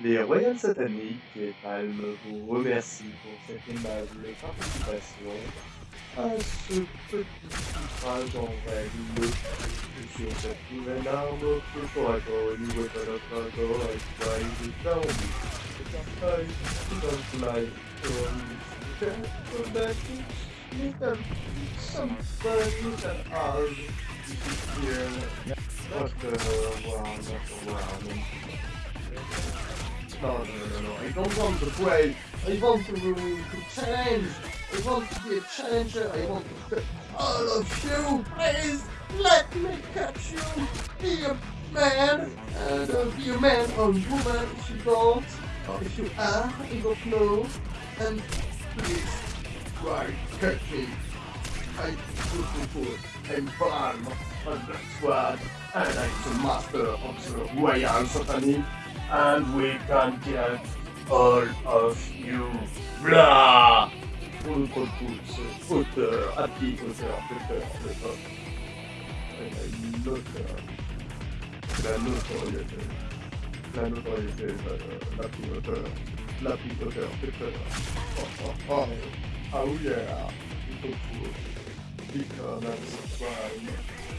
Les Royales Sataniques et Palme vous remercient pour cette aimable participation à ce petit suffrage en règle sur cette nouvelle arme que. No, no, no, no, I don't want to play. I want to, to challenge. I want to be a challenger. I want to all of you. Please let me catch you. Be a man. And uh, be a man or woman if you don't. Or if you are, I don't know. And please try catch me. I'm beautiful. I'm born on the squad. And I'm the master of the Royal Satanic and we can get all of you. Blah! Contre tous, auteur, happy auteur,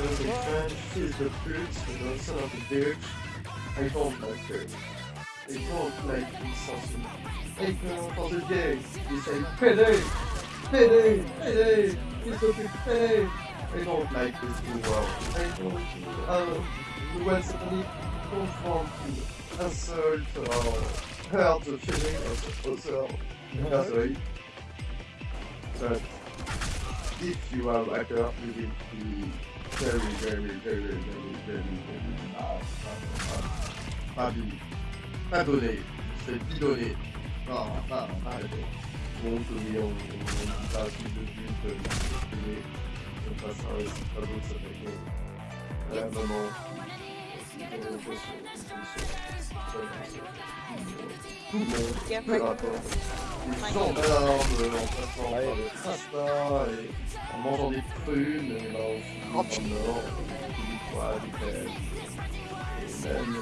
There's a French, she's the bitch, and the son of a bitch. I don't like her. I don't like this something. I go for the day. They say, payday, payday, payday, it's okay, payday. I don't like this too well. I don't, uh, the one suddenly confront to insult or hurt the feeling of the other person. But if you are like up you will be very, very, very, very, very, very very fabulous. Pardonnez, c'est pilonné. Non, pas, pas, Donc oui, on, on passe de but de la on passe à un autre, ça fait que vraiment... tout le monde, en passant par le et en mangeant des prunes, et là, en or, du poids, du pêche, et même, euh,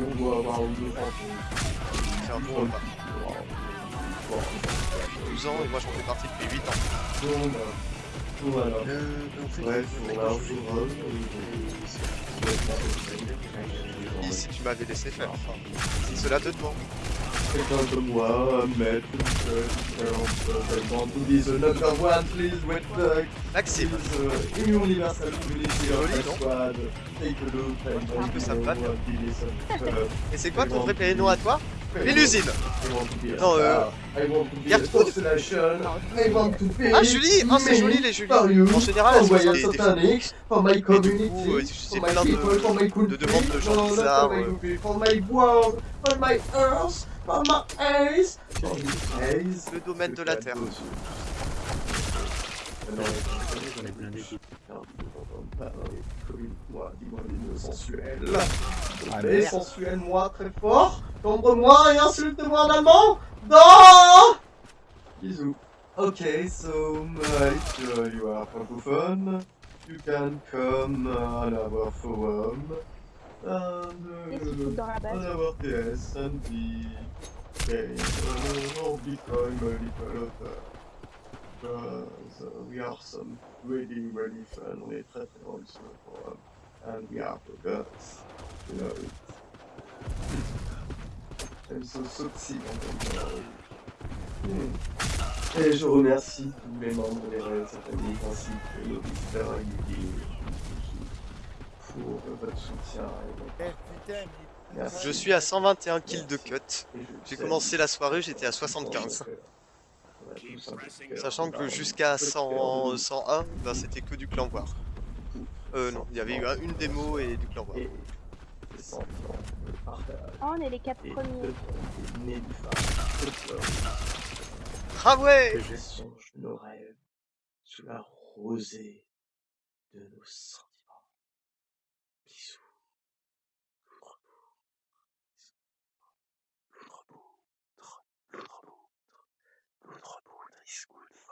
on doit avoir une autre C'est un bon repas. 12 ans et moi j'en fais partie depuis 8 ans. Donc, voilà. Bref, on va Laissé faire, cela te demande. Quelqu'un comme moi, un maître, I want to be the number one, please, with the Maxime, please, uh, universal community of Joli, the non squad. Take a look and trouve que ça me you va know, bien. be listen. Uh, et c'est quoi ton vrai prénom à toi? Be a Non, euh, Gertrude. Ah Julie Ah c'est joli les Julie En général elles sont des, des Et du coup, euh, my plein de, de demandes de gens bizarres. for my euh. people, for my world, for my earth, for my eyes, for the eyes. Le domaine de la Terre. Moi, dis-moi des mots sensuels. Mais sensuels, moi, très fort. Tombe-moi et insulte-moi en allemand. Non Bisous. Okay, so uh, if uh, you are francophone, you can come uh, on our forum and uh, on our TS and be okay, uh, or become a little of uh, because uh, we are some really, really fun. On est très très le forum. And we are the girls. You know it. Elles sont elles parlent. Hmm. Et je remercie tous les membres des Royal Sataniques ainsi que l'auditeur Yugi pour votre soutien Merci. Je suis à 121 kills de cut. J'ai commencé la soirée, j'étais à 75. On a tous un petit cœur Sachant que dans- jusqu'à petit 100, cœur de- 101, ben c'était que du clan voir. Euh non, il y avait eu un- une démo et du clan voir. Oh, on est les quatre premiers. Ah ouais que je songe nos rêves sous la rosée de nos sentiments. Bisous. Loudre Loudre Loudre Loudre Loudre Loudre